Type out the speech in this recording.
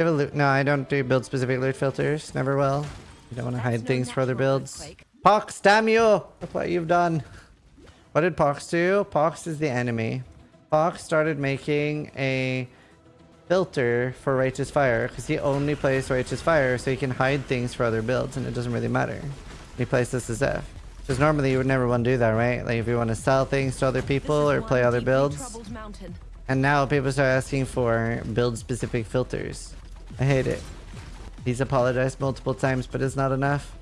You have a loot? No, I don't do build specific loot filters. Never will. You don't want to hide things for other builds. Pox, damn you! Look what you've done. What did Pox do? Pox is the enemy. Pox started making a filter for Righteous Fire because he only plays Righteous Fire so he can hide things for other builds and it doesn't really matter. He plays this as F. Because normally you would never want to do that, right? Like if you want to sell things to other people or play other builds. And now people start asking for build specific filters. I hate it. He's apologized multiple times, but it's not enough.